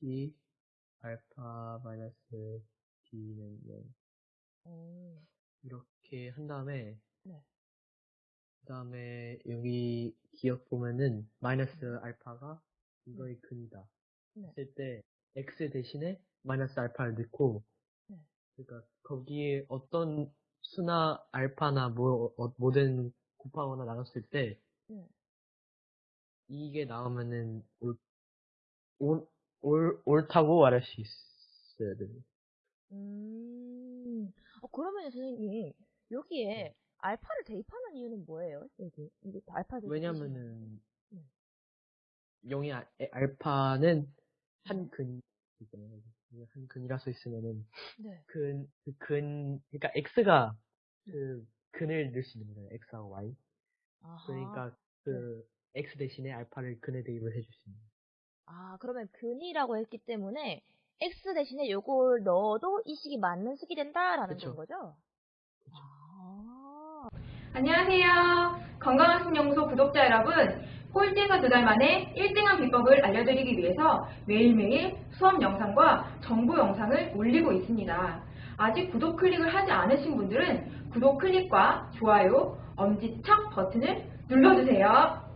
t 알파 마이너스 b는 0 오, 이렇게 한 다음에 네. 그 다음에 여기 기억 보면은 마이너스 알파가 이거의 근이다 네. 했을 때 x 대신에 마이너스 알파를 넣고 네. 그러니까 거기에 어떤 수나 알파나 뭐 어, 뭐든 곱하거나 나눴을 때 네. 이게 나오면은 올, 옳다고 말할 수 있어야 돼요. 음, 어, 그러면 선생님, 여기에 네. 알파를 대입하는 이유는 뭐예요? 여기, 이게 알파 대입. 왜냐면은 네. 0이 아, 에, 알파는 한 근이잖아요. 한 근이라 써 있으면은 네. 근, 그 근, 그러니까 x가 그 근을 넣을 수 있는 거잖아요. x하고 y. 아하. 그러니까 그 x 대신에 알파를 근에 대입을 해줄 수 있는. 아, 그러면 근이라고 했기 때문에 x 대신에 요걸 넣어도 이 식이 맞는 식이 된다라는 그쵸. 건 거죠? 그쵸. 아, 안녕하세요. 건강한 신연구소 구독자 여러분. 꼴찌에서 두 달 만에 1등한 비법을 알려드리기 위해서 매일매일 수업 영상과 정보 영상을 올리고 있습니다. 아직 구독 클릭을 하지 않으신 분들은 구독 클릭과 좋아요, 엄지척 버튼을 눌러주세요.